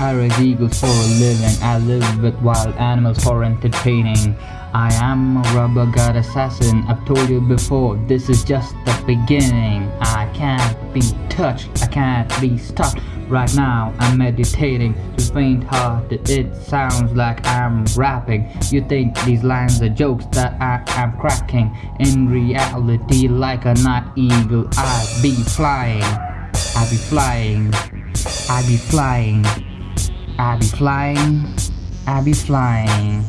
I raise eagles for a living. I live with wild animals for entertaining. I am a rubber god assassin. I've told you before, this is just the beginning. I can't be touched, I can't be stopped. Right now, I'm meditating. To faint hearted, it sounds like I'm rapping. You think these lines are jokes that I am cracking. In reality, like a night eagle, I be flying. I be flying. I be flying. I be flying. I be flying.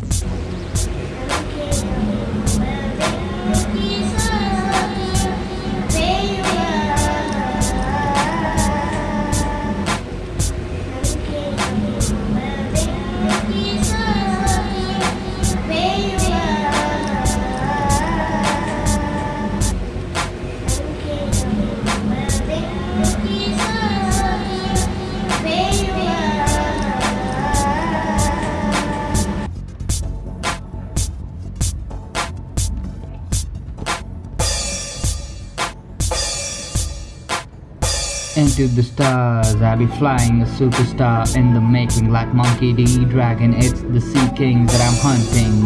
Into the stars, I be flying a superstar in the making like Monkey D. Dragon. It's the sea kings that I'm hunting.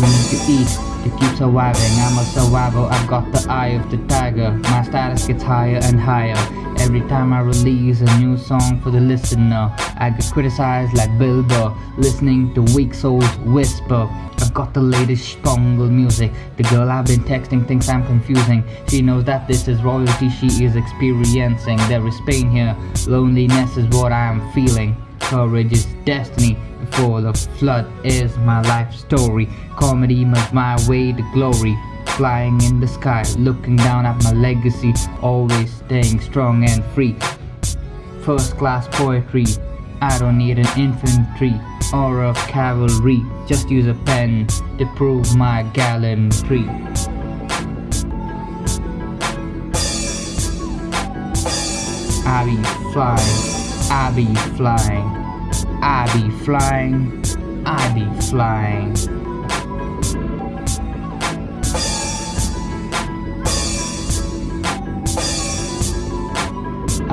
We need to eat to keep surviving. I'm a survivor, I've got the eye of the tiger. My status gets higher and higher. Every time I release a new song for the listener, I get criticized like Bilbo, listening to weak souls whisper. Got the latest stongle music. The girl I've been texting thinks I'm confusing. She knows that this is royalty she is experiencing. There is pain here, loneliness is what I am feeling. Courage is destiny, before the flood is my life story. Comedy must my way to glory. Flying in the sky, looking down at my legacy, always staying strong and free. First class poetry, I don't need an infantry or a cavalry, just use a pen to prove my gallantry. I be flying, I be flying, I be flying, I be flying.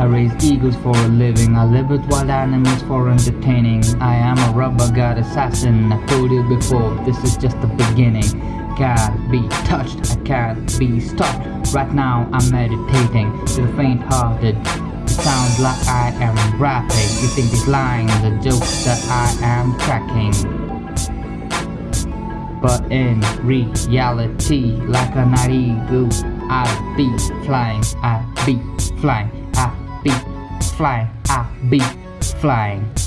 I raise eagles for a living, I live with wild animals for entertaining. I am a rubber god assassin, I told you before, this is just the beginning. Can't be touched, I can't be stopped. Right now I'm meditating to the faint hearted. It sounds like I am rapping. You think these lines are jokes that I am cracking. But in reality, like a night eagle, I be flying, I be flying, Be flying, I be flying.